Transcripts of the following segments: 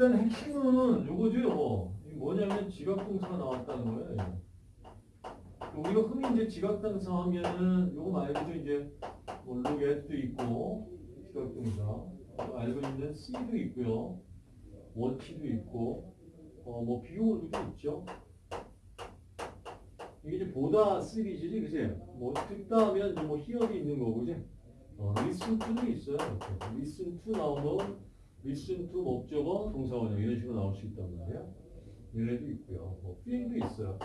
일단 핵심은 요거죠. 요거. 뭐냐면 지각동사가 나왔다는 거예요. 우리가 흔히 이제 지각동사 하면은 요거 말고도 이제 뭐 lookat도 있고 지각동사 또 알고 있는 see도 있고요. watch도 있고 어 뭐 비용어도 있죠. 이게 이제 보다 시리즈지 그지? 뭐 듣다 하면 뭐 hear이 있는 거고 그지? 어, listen to도 있어요. listen to 나오면 listen 목적어 동사원형 이런 식으로 나올 수 있단 말이에요. 얘네도 있고요. 뭐 feel도 있어요.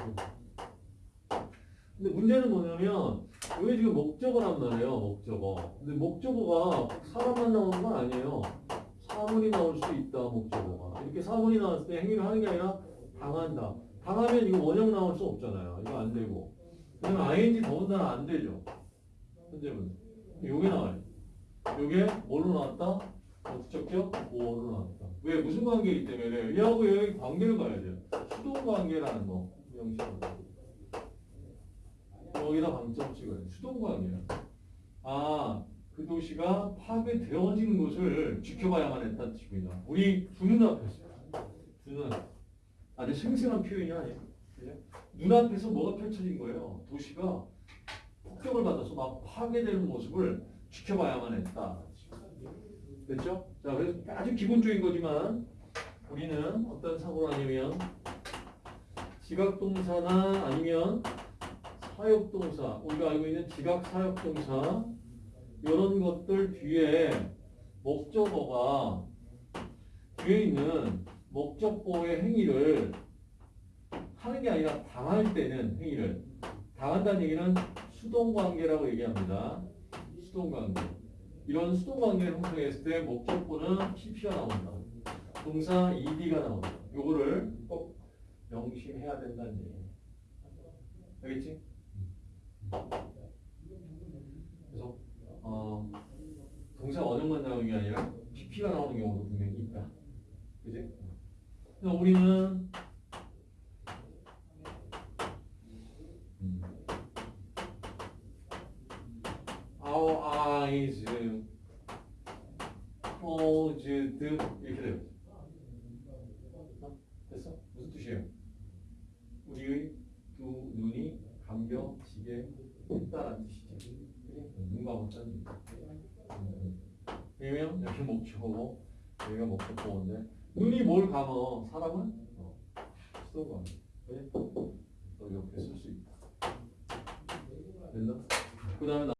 근데 문제는 뭐냐면 이게 지금 목적어란 말이에요. 목적어. 근데 목적어가 꼭 사람만 나오는 건 아니에요. 사물이 나올 수 있다. 목적어가. 이렇게 사물이 나왔을 때 행위를 하는 게 아니라 당한다. 당하면 이거 원형 나올 수 없잖아요. 이거 안 되고. 그러면 ing 더군다나 안 되죠. 현재분. 요게 나와요. 요게 뭘로 나왔다? 어떻게 뭐로 나왔다. 왜? 무슨 관계이기 때문에 얘하고 얘의 관계를 봐야 돼요. 수동 관계라는 거. 여기다 방점 찍어요. 수동 관계야. 아, 그 도시가 파괴되어지는 것을 지켜봐야만 했다는 뜻입니다. 우리 두 눈앞에서. 두 눈. 아주 생생한 표현이 아니에요. 그죠? 눈앞에서 뭐가 펼쳐진 거예요. 도시가 폭격을 받아서 막 파괴되는 모습을 지켜봐야만 했다. 됐죠? 자, 그래서 아주 기본적인 거지만 우리는 어떤 사고를 하냐면 지각동사나 아니면 사역동사, 우리가 알고 있는 지각 사역동사 이런 것들 뒤에 목적어가 뒤에 있는 목적보의 행위를 하는 게 아니라 당할 때는 행위를 당한다는 얘기는 수동관계라고 얘기합니다. 수동관계. 이런 수동 관계를 형성했을 때 목적보는 PP가 나온다. 동사 ED가 나온다. 요거를 꼭 명심해야 된다는 얘기예요. 알겠지? 그래서 어, 동사 원형만 나오는 게 아니라 PP가 나오는 경우도 분명히 있다. 그지? 우리는 음, eyes closed 이렇게 돼요. 어? 됐어? 무슨 뜻이에요? 우리의 두 눈이 감겨지게 했다라는 뜻이지. 그래? 눈 감았다는 얘기. 음. 왜냐면 여기 목표고 여기가 목표보인데 눈이 뭘 감어? 사람은? 어, 수도 감어. 그래? 너 옆에 쓸 수 있다. 됐나? 그 다음에